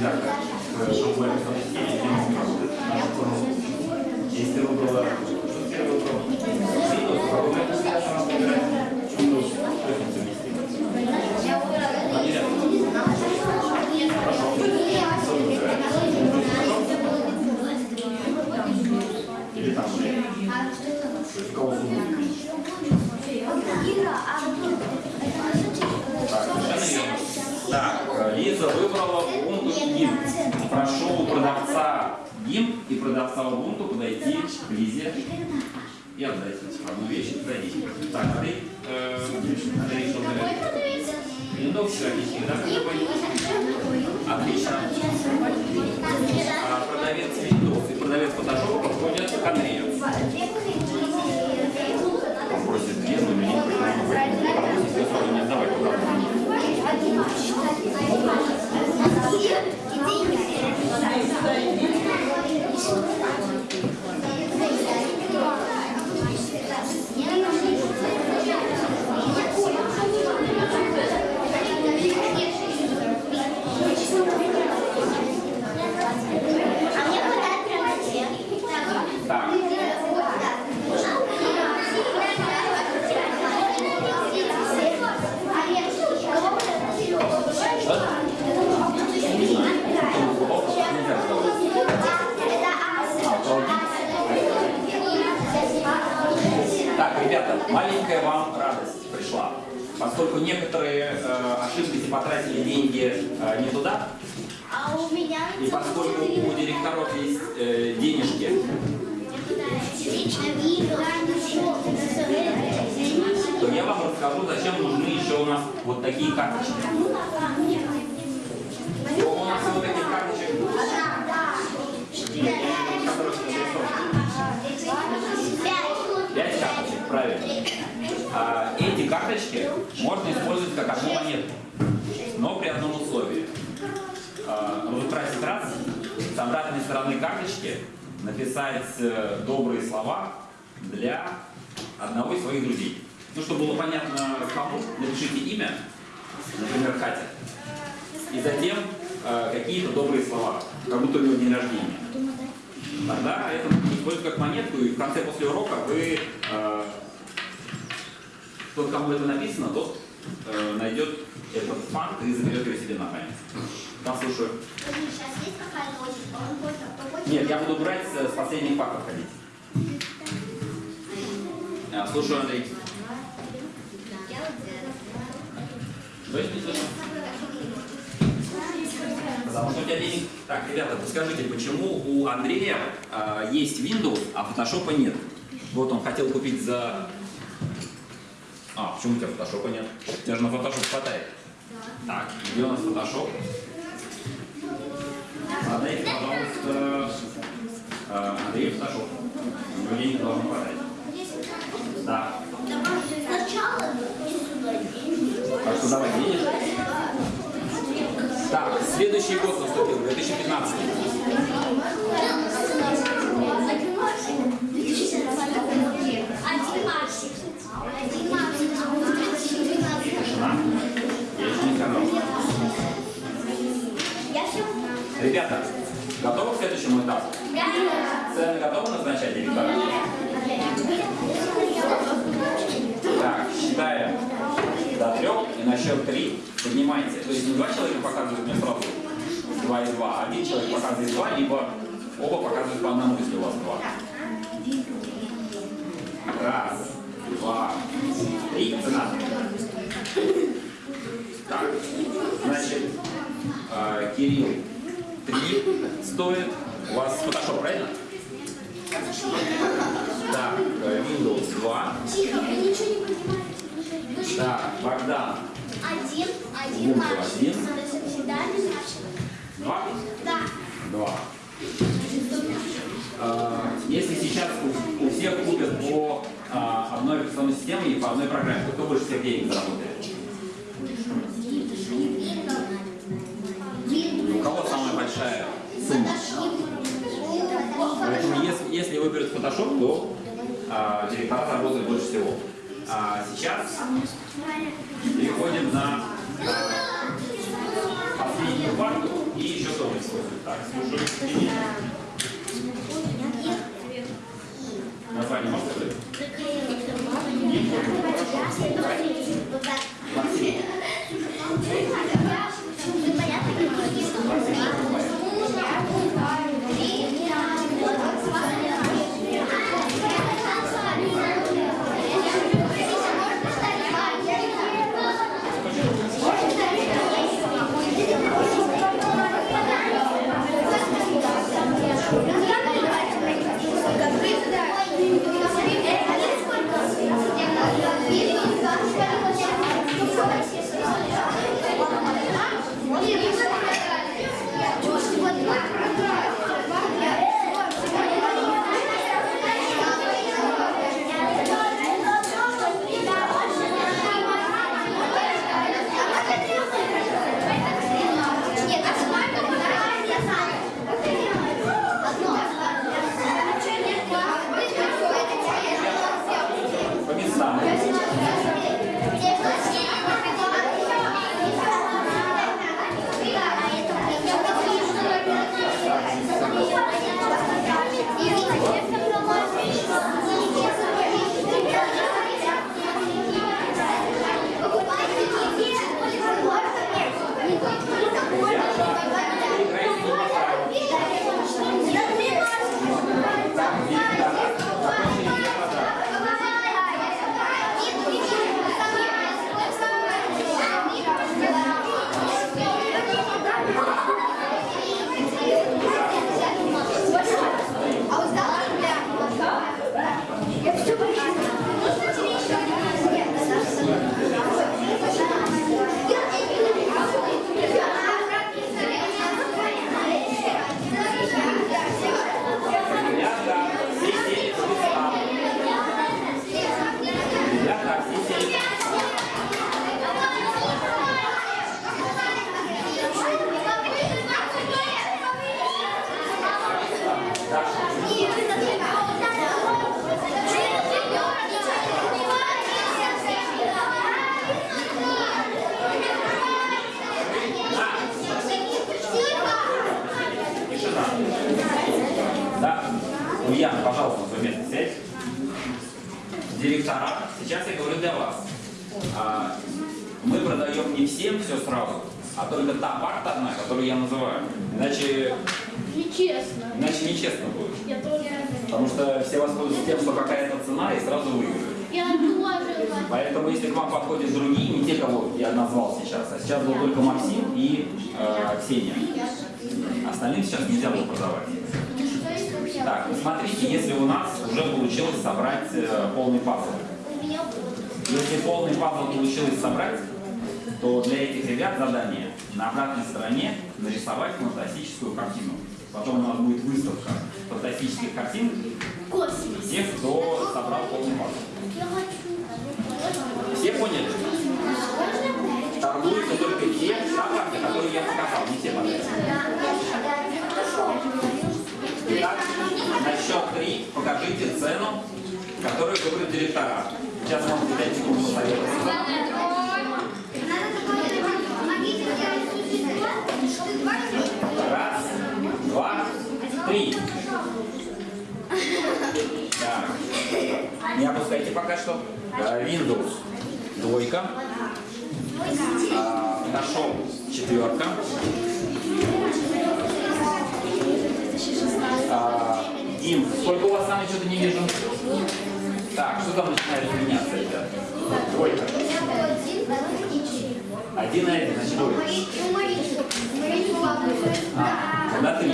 редактор в шоу-лайфовской системе, где мы спрашиваем нашу формулу. Если ты выбрала, что ты выбрал? Windows, а вы это всегда сразу выбираете Windows, что это совместимо. Они рядом. Хорошо. Что вы выбираете? Или там уже? То есть кого зубы? Так, совершенно верно. Так, э, Лиза выбрала Ubuntu GIMP. Прошу продавца GIMP и продавца Ubuntu подойти к Лизе и отдать одну вещь. Пройдите. Так, Андрей, э, Андрей, что ты Windows, отлично, да? Отлично. А продавец Windows и продавец Photoshop подходят к Андрею. Попросит Лену или не попросит, я сразу не отдавай куда Так, нельзя разговаривать. Так, ребята, маленькая вам радость пришла. Поскольку некоторые э, ошиблись и потратили деньги э, не туда, А у меня и поскольку у директоров есть э, денежки, то я вам расскажу, зачем нужны еще у нас вот такие карточки. Карточки написать э, добрые слова для одного из своих друзей. Ну, чтобы было понятно кому, напишите имя, например, Катя. И затем э, какие-то добрые слова, как будто у него день рождения. Тогда это использовать как монетку, и в конце после урока вы, э, тот, кому это написано, тот э, найдет этот факт и заберет его себе на память. Послушаю. Нет, я буду брать с, последних фактов ходить. А, слушаю, Андрей. Что не? Потому что у тебя денег... Так, ребята, подскажите, почему у Андрея а, есть Windows, а Photoshop нет? Вот он хотел купить за... А, почему у тебя Photoshop нет? У тебя же на Photoshop хватает. Так, где у нас Photoshop? Отдайте, пожалуйста, а, Андрею. У него денег должно хватать. Да. Так что давай денежки. Так, следующий год наступил, 2015. На счет три поднимайте. То есть не два человека показывают мне сразу два и два, а один человек показывает два, либо оба показывают по одному, если у вас два. Раз, два, три, цена. Так, значит, э, Кирилл, три стоит. У вас Photoshop, правильно? Так, э, Windows 2. Так, Богдан, Один, один Буква мальчик. один. Всегда без мальчика. 2. Да. 2. Если сейчас у, у всех купят по а, одной операционной системе и по одной программе, то кто больше всех денег заработает? У кого самая большая сумма? Поэтому если, если выберут Photoshop, то а, директора заработают больше всего. А сейчас переходим на а, последнюю парту и еще тоже используют. Так, слушаю. Название можете сказать? Ульяна, пожалуйста, на свое место сядь. Директора, сейчас я говорю для вас. А, мы продаем не всем все сразу, а только та парта одна, которую я называю. Иначе, Нечестно. иначе нечестно будет. Я тоже. Потому что все воспользуются тем, что какая-то цена, и сразу выиграют. Я тоже. Поэтому, если к вам подходят другие, не те, кого я назвал сейчас, а сейчас был только Максим и э, Ксения. Остальным сейчас нельзя было продавать. Так, смотрите, если у нас уже получилось собрать э, полный пазл. Если полный пазл получилось собрать, то для этих ребят задание на обратной стороне нарисовать фантастическую картину. Потом у нас будет выставка фантастических картин тех, кто собрал полный пазл. Все поняли? Торгуются только те товары, которые я показал, не все подряд. Итак, счет три покажите цену, которую выберут директора. Сейчас можете 5 секунд посоветоваться. Раз, два, три. Так. Не опускайте пока что. Э, Windows двойка. А, Нашел четверка. Дим, сколько у вас там что-то не вижу? Так, что там начинает меняться, ребят? Двойка. Один на один, значит двойка. А, на три.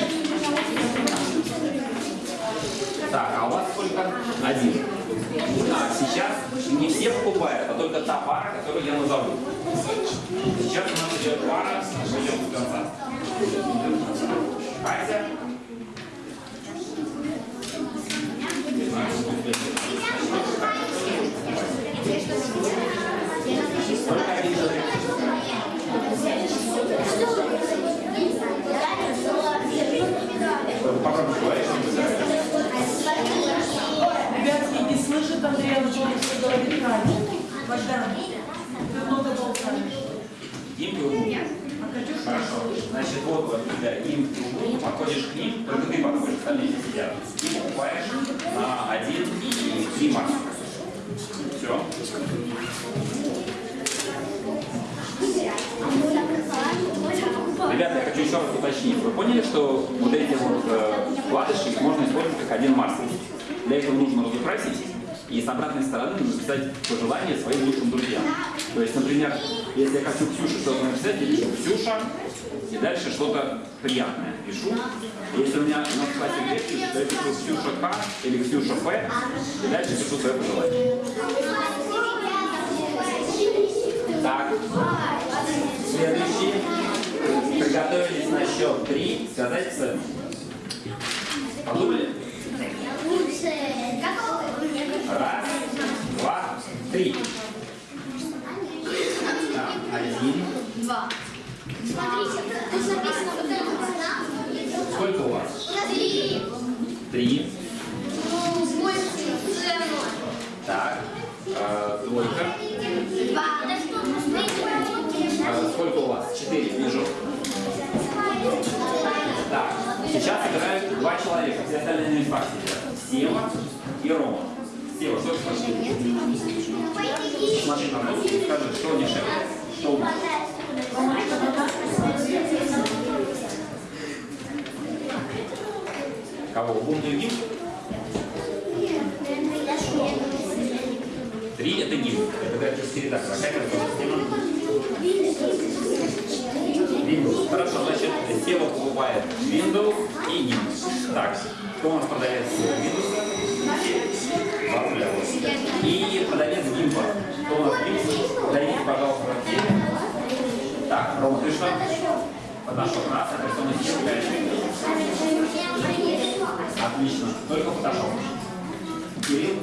Так, а у вас сколько? Один. А, сейчас не все покупают, а только та пара, которую я назову. Сейчас у нас идет пара, пойдем до конца. Катя. Только один человек. Попробуй говорить, что ты знаешь. Ребятки, не слышит Андрея Анатольевича, что говорит Катя. Богдан, ты много болтаешь. Вы умный. А Катюша Хорошо. Значит, вот у тебя им подходишь к ним, только ты подходишь, остальные сидят. И покупаешь на один и марка. Все. Ребята, я хочу еще раз уточнить. Вы поняли, что вот эти вот э, вкладыши можно использовать как один маркер? Для этого нужно разукрасить и с обратной стороны написать пожелания своим лучшим друзьям. То есть, например, если я хочу Ксюше что-то написать, я пишу Ксюша, и дальше что-то приятное пишу. Если у меня на классе две то я пишу Ксюша К или Ксюша П, и дальше пишу свое пожелание. Так, следующий. Приготовились на счет три. Сказать цену. Подумали? Раз, два, три. Так, один. Два. Смотрите, тут написано вот это вот. Сколько у вас? Три. Три. Ну, больше цену. Так. э, двойка. Два. Э, сколько у вас? Четыре. Вижу. Так. Сейчас играют два человека. Все остальные на местах сидят. Сева и Рома. Сева, что ты хочешь? Смотри на нос и скажи, что дешевле. Что лучше? Кого? И гимн? Три это гимн. Это. Какая это система? Windows. Хорошо, значит, Сева покупает Windows и гимн. Так, кто у нас продавец Windows? Два руля. И продавец гимпа. Кто у нас гимп? Подойдите, пожалуйста, Севе. Так, Рома, ты что? Подошел к нас, а потом Сева дальше. Отлично. Только Фотошоп. Кирилл,